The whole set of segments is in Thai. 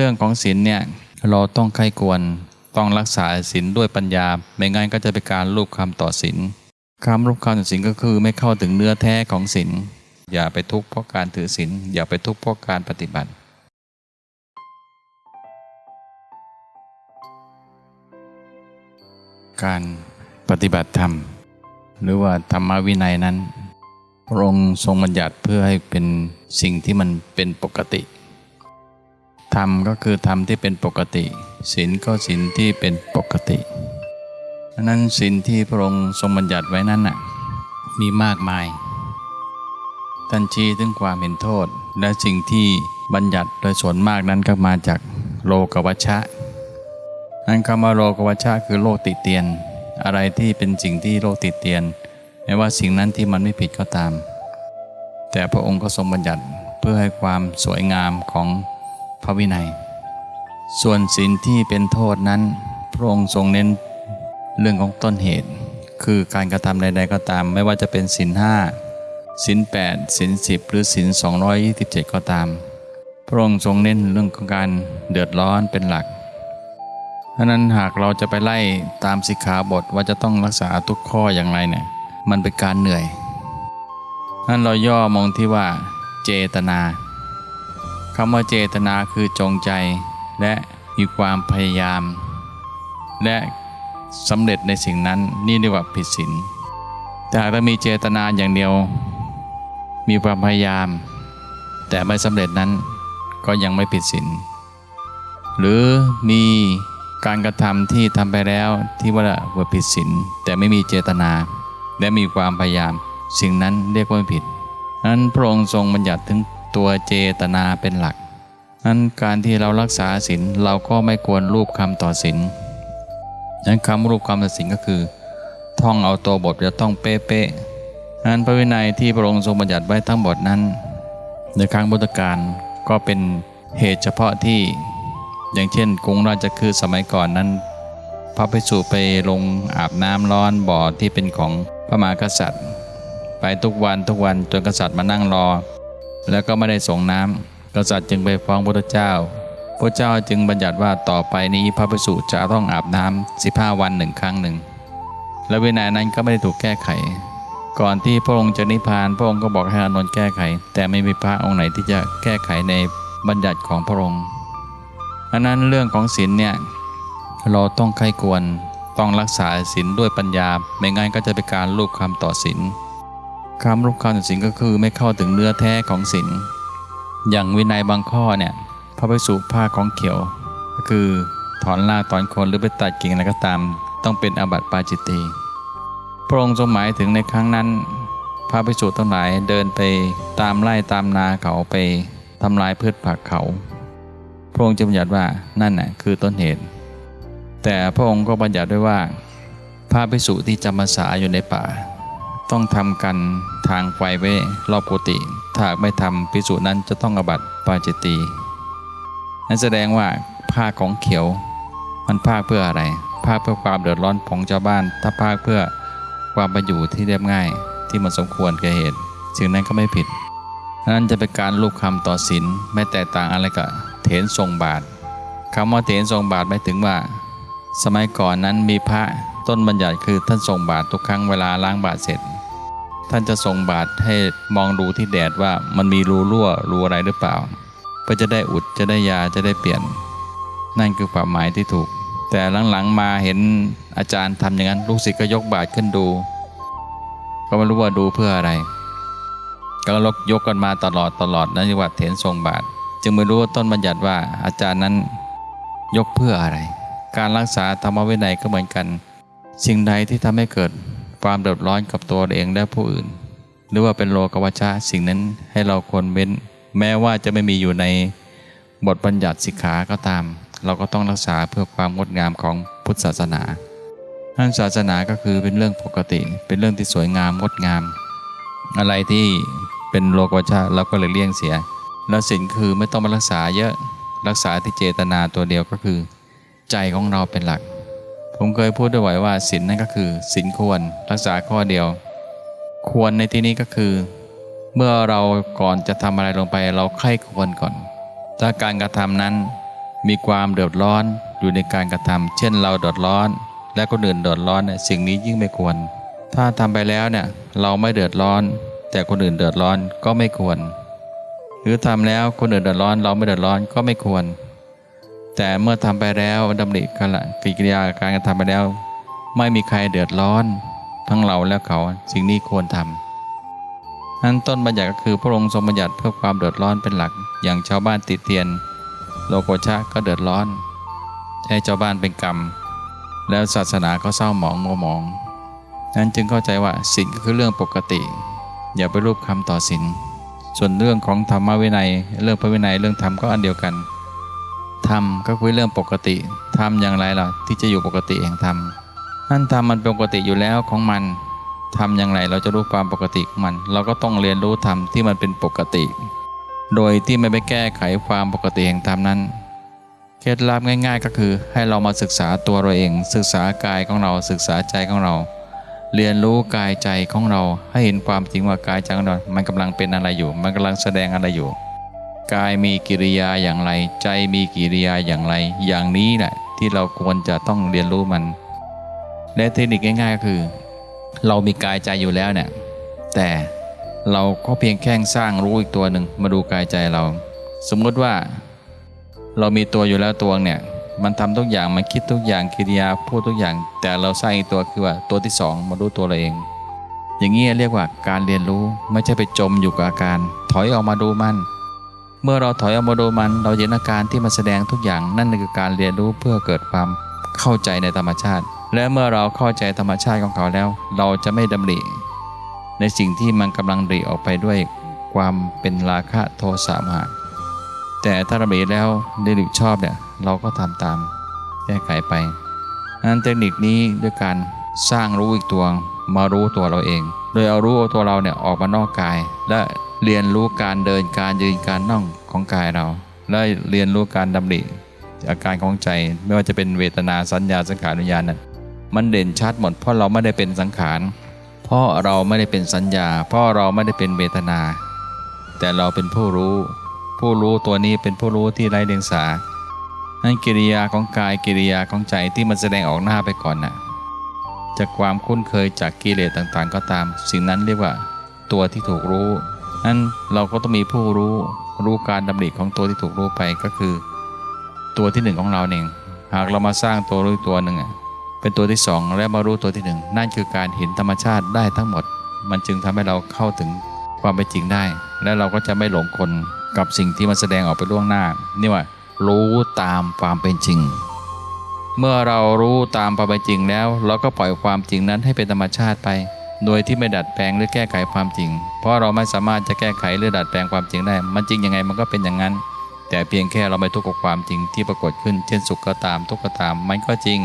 เรื่องของศีลเนี่ยเราต้องใคร่ควรต้องรักษาศีลด้วยปัญญา ไม่งั้นก็จะเป็นการรูปคำต่อศีลคำรูปคำต่อศีลก็คือไม่เข้าถึงเนื้อแท้ของศีลอย่าไปทุกข์เพราะการถือศีลอย่าไปทุกข์เพราะการปฏิบัติการปฏิบัติธรรม หรือว่าธรรมวินัยนั้น พระองค์ทรงบัญญัติเพื่อให้เป็นสิ่งที่มันเป็นปกติ รรมก็คือธรรมที่เป็นปกติศีลก็ศีลที่เป็นปกติดังนั้นศีลที่พระองค์ทรงบัญญัติไว้นั้นน่ะมีมากมายท่านชี้ถึงความเห็นโทษ และสิ่งที่บัญญัติโดยส่วนมากนั้นก็มาจากโลกวัชชะนั้นคำว่าโลกวัชชะคือโลกติเตียน อะไรที่เป็นสิ่งที่โลกติเตียนไม่ว่าสิ่งนั้นที่มันไม่ผิดก็ตาม แต่พระองค์ก็ทรงบัญญัติเพื่อให้ความสวยงามของ ระวินัย ส่วนศีลที่เป็นโทษนั้น พระองค์ทรงเน้นเรื่องของต้นเหตุ คือการกระทำใด ๆ ก็ตาม ไม่ว่าจะเป็นศีลห้าศีลแปดศีลสิบหรือศีลสองร้อยยี่สิบเจ็ดก็ตาม พระองค์ทรงเน้นเรื่องของการเดือดร้อนเป็นหลักเพราะนั้นหากเราจะไปไล่ตามสิกขาบทว่าจะต้องรักษาทุกข้ออย่างไรเนี่ยมันเป็นการเหนื่อยนั้นเราย่อมองที่ว่าเจตนา คำว่าเจตนาคือจงใจ และมีความพยายาม และสำเร็จในสิ่งนั้นนี่เรียกว่าผิดศีลแต่หากเรามีเจตนาอย่างเดียว มีความพยายาม แต่ไม่สำเร็จนั้นก็ยังไม่ผิดศีลหรือมีการกระทำที่ทำไปแล้วที่ว่าว่าผิดศีลแต่ไม่มีเจตนา และมีความพยายาม สิ่งนั้นเรียกว่าผิดนั้นพระองค์ทรงบัญญัติถึง ตัวเจตนาเป็นหลัก นั้นการที่เรารักษาศีลเราก็ไม่ควรรูปคำต่อศีลนั้นคำรูปคำต่อศีลก็คือ ท่องเอาตัวบทจะต้องเป๊ะๆนั้นพระวินัยที่พระองค์ทรงบัญญัติไว้ทั้งหมดนั้น ในครั้งพุทธกาลก็เป็นเหตุเฉพาะที่ อย่างเช่นกรุงราชคือสมัยก่อนนั้น พระภิกษุไปลงอาบน้ำร้อนบ่อที่เป็นของพระมหากษัตริย์ ไปทุกวันทุกวันจนกษัตริย์มานั่งรอ แล้วก็ไม่ได้ส่งน้ำกษัตริย์จึงไปฟ้องพระเจ้า พระเจ้าจึงบัญญัติว่าต่อไปนี้พระภิกษุจะต้องอาบน้ำสิบห้าวันหนึ่งครั้งหนึ่ง และวินัยนั้นก็ไม่ได้ถูกแก้ไข ก่อนที่พระองค์จะนิพพานพระองค์ก็บอกให้อานนท์แก้ไข แต่ไม่มีพระองค์ไหนที่จะแก้ไขในบัญญัติของพระองค์อันนั้นเรื่องของศีลเนี่ยเราต้องใคร่ควรต้องรักษาศีลด้วยปัญญา ไม่งั้นก็จะเป็นการลูกคำต่อศีล คำลูกคำต่อศีลก็คือไม่เข้าถึงเนื้อแท้ของศีลอย่างวินัยบางข้อเนี่ยพระภิกษุผ้าของเขียว ก็คือถอนราถอนคนหรือไปตัดกิ่งอะไรก็ตาม ต้องเป็นอาบัติปาจิตตีพระองค์ทรงหมายถึงในครั้งนั้น พระภิกษุทั้งหลายเดินไปตามไล่ตามนาเขาไปทำลายพืชผักเขา พระองค์จะบัญญัติว่านั่นน่ะคือต้นเหตุ แต่พระองค์ก็บัญญัติด้วยว่าพระภิกษุที่จำพรรษาอยู่ในป่า ต้องทำกันทางไฟไว้รอบกุฏิถ้าไม่ทำภิกษุนั้นจะต้องอบัตปาจิตตีนั่นแสดงว่าผ้าของเขียว มันผ้าเพื่ออะไรผ้าเพื่อความเดือดร้อนของชาวบ้าน ถ้าผ้าเพื่อความประอยู่ที่เรียบง่ายที่มันสมควรแก่เหตุสิ่งนั้นก็ไม่ผิดนั้นจะเป็นการลูกคำต่อศีลไม่แตกต่างอะไรกับเถนทรงบาทคำว่าเถนทรงบาทหมายถึงว่า สมัยก่อนนั้นมีพระต้นบัญญัติคือท่านทรงบาททุกครั้งเวลาล้างบาทเสร็จ ท่านจะทรงบาทให้มองดูที่แดดว่ามันมีรูรั่วรูอะไรหรือเปล่าเพื่อจะได้อุดจะได้ยาจะได้เปลี่ยน นั่นคือความหมายที่ถูก แต่หลังๆมาเห็นอาจารย์ทำอย่างนั้น ลูกศิษย์ก็ยกบาทขึ้นดู ก็ไม่รู้ว่าดูเพื่ออะไร ก็ลกยกกันมาตลอดตลอดนั่นเรียกว่าเถนทรงบาทจึงไม่รู้ว่าต้นบัญญัติว่าอาจารย์นั้นยกเพื่ออะไร การรักษาธรรมวินัยก็เหมือนกัน สิ่งใดที่ทำให้เกิด ความเดือดร้อนกับตัวเองและผู้อื่น หรือว่าเป็นโลกวัชชะสิ่งนั้นให้เราควรเว้น แม้ว่าจะไม่มีอยู่ในบทบัญญัติสิกขาก็ตาม เราก็ต้องรักษาเพื่อความงดงามของพุทธศาสนาท่านศาสนาก็คือเป็นเรื่องปกติ เป็นเรื่องที่สวยงามงดงาม อะไรที่เป็นโลกวัชชะเราก็เลยเลี่ยงเสีย แล้วศีลคือไม่ต้องมารักษาเยอะรักษาที่เจตนาตัวเดียวก็คือ ใจของเราเป็นหลัก ผมเคยพูดด้วยว่าศีลนั่นก็คือศีลควรรักษาข้อเดียว ควรในที่นี้ก็คือ เมื่อเราก่อนจะทำอะไรลงไป เราไข้ควรก่อน ถ้าการกระทำนั้น มีความเดือดร้อนอยู่ในการกระทำเช่นเราเดือดร้อน และคนอื่นเดือดร้อนเนี่ยสิ่งนี้ยิ่งไม่ควร ถ้าทำไปแล้วเนี่ยเราไม่เดือดร้อน แต่คนอื่นเดือดร้อนก็ไม่ควร หรือทำแล้วคนอื่นเดือดร้อน เราไม่เดือดร้อนก็ไม่ควร แต่เมื่อทำไปแล้วดำริกละกิริยาการกระทำไปแล้ว ไม่มีใครเดือดร้อน ทั้งเราและเขาสิ่งนี้ควรทำนั้นต้นบัญญัติก็คือพระองค์ทรงบัญญัติเพื่อความเดือดร้อนเป็นหลัก อย่างชาวบ้านติดเตียน โลโกชะก็เดือดร้อนให้ชาวบ้านเป็นกรรม แล้วศาสนาก็เศร้าหมองมัวหมอง นั้นจึงเข้าใจว่าศีลก็คือเรื่องปกติ อย่าไปรูปคำต่อศีลส่วนเรื่องของธรรมวินัย เรื่องพระวินัยเรื่องธรรมก็อันเดียวกัน ธรรมก็คือเรื่องปกติธรรมอย่างไรล่ะที่จะอยู่ปกติแห่งธรรมนั่นธรรมมันเป็นปกติอยู่แล้วของมันทำอย่างไรเราจะรู้ความปกติของมัน เราก็ต้องเรียนรู้ธรรมที่มันเป็นปกติ โดยที่ไม่ไปแก้ไขความปกติแห่งธรรมนั้นเคล็ดลับง่าย ๆ ก็คือให้เรามาศึกษาตัวเราเอง ศึกษากายของเราศึกษาใจของเรา เรียนรู้กายใจของเราให้เห็นความจริงว่ากายใจของเรา มันกำลังเป็นอะไรอยู่ มันกำลังแสดงอะไรอยู่ กายมีกิริยาอย่างไร ใจมีกิริยาอย่างไร อย่างนี้แหละที่เราควรจะต้องเรียนรู้มัน และเทคนิคง่ายๆก็คือ เรามีกายใจอยู่แล้วเนี่ยแต่เราก็เพียงแค่สร้างรู้อีกตัวหนึ่งมาดูกายใจเรา สมมติว่า เรามีตัวอยู่แล้วตัวเนี่ยมันทำทุกอย่างมันคิดทุกอย่างกิริยาพูดทุกอย่าง แต่เราสร้างอีกตัวคือว่าตัวที่สองมาดูตัวเราเอง อย่างนี้เรียกว่าการเรียนรู้ไม่ใช่ไปจมอยู่กับอาการ ถอยออกมาดูมัน เมื่อเราถอยออกมาดูมันเราเห็นอาการที่มันแสดงทุกอย่างนั่นคือการเรียนรู้เพื่อเกิดความเข้าใจในธรรมชาติ และเมื่อเราเข้าใจธรรมชาติของเขาแล้ว เราจะไม่ดำริในสิ่งที่มันกำลังดริออกไปด้วยความเป็นราคะโทสะมหะแต่ถ้าดำริแล้วได้หรือชอบเนี่ยเราก็ทำตามแก้ไขไปนั้นเทคนิคนี้ด้วยการสร้างรู้อีกตัวมารู้ตัวเราเอง โดยเอารู้ตัวเราเนี่ยออกมานอกกายและ เรียนรู้การเดินการยืนการนั่งของกายเรา และเรียนรู้การดำริอาการของใจไม่ว่าจะเป็นเวทนาสัญญาสังขารวิญญาณนั้นมันเด่นชัดหมดเพราะเราไม่ได้เป็นสังขารเพราะเราไม่ได้เป็นสัญญา เพราะเราไม่ได้เป็นเวทนา แต่เราเป็นผู้รู้ ผู้รู้ตัวนี้เป็นผู้รู้ที่ไร้เดียงสานั่นกิริยาของกายกิริยาของใจที่มันแสดงออกหน้าไปก่อนน่ะจากความคุ้นเคยจากกิเลสต่างๆ ก็ตาม สิ่งนั้นเรียกว่า ตัวที่ถูกรู้ นั้นเราก็ต้องมีผู้รู้รู้การดำริของตัวที่ถูกรู้ไปก็คือ ตัวที่หนึ่งของเราเองหากเรามาสร้างตัวรู้ตัวหนึ่งเป็นตัวที่สองและมารู้ตัวที่หนึ่งนั่นคือการเห็นธรรมชาติได้ทั้งหมด มันจึงทำให้เราเข้าถึงความเป็นจริงได้ และเราก็จะไม่หลงคนกับสิ่งที่มันแสดงออกไปล่วงหน้านี่ว่า รู้ตามความเป็นจริง เมื่อเรารู้ตามความเป็นจริงแล้ว เราก็ปล่อยความจริงนั้นให้เป็นธรรมชาติไป โดยที่ไม่ดัดแปลงหรือแก้ไขความจริง เพราะเราไม่สามารถจะแก้ไขหรือดัดแปลงความจริงได้ มันจริงยังไงมันก็เป็นอย่างนั้น แต่เพียงแค่เราไม่ทุกข์กับความจริงที่ปรากฏขึ้น เช่นสุขก็ตามทุกข์ก็ตาม มันก็จริง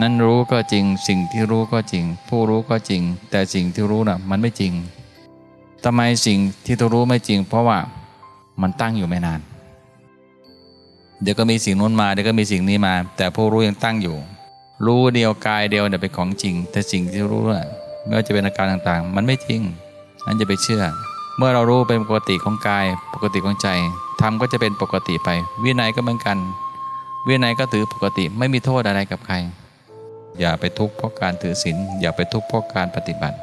นั่นรู้ก็จริง สิ่งที่รู้ก็จริง ผู้รู้ก็จริง แต่สิ่งที่รู้น่ะมันไม่จริงทำไมสิ่งที่ตัวรู้ไม่จริง เพราะว่ามันตั้งอยู่ไม่นาน เดี๋ยวก็มีสิ่งนู้นมาเดี๋ยวก็มีสิ่งนี้มา แต่ผู้รู้ยังตั้งอยู่ รู้เดียวกายเดียวเนี่ยเป็นของจริง แต่สิ่งที่รู้น่ะ ไม่ว่าจะเป็นอาการต่างๆ มันไม่จริงนั่นจะไปเชื่อ เมื่อเรารู้เป็นปกติของกาย ปกติของใจทำก็จะเป็นปกติไป วินัยก็เหมือนกัน วินัยก็ถือปกติไม่มีโทษอะไรกับใคร อย่าไปทุกข์เพราะการถือศีลอย่าไปทุกข์เพราะการปฏิบัติ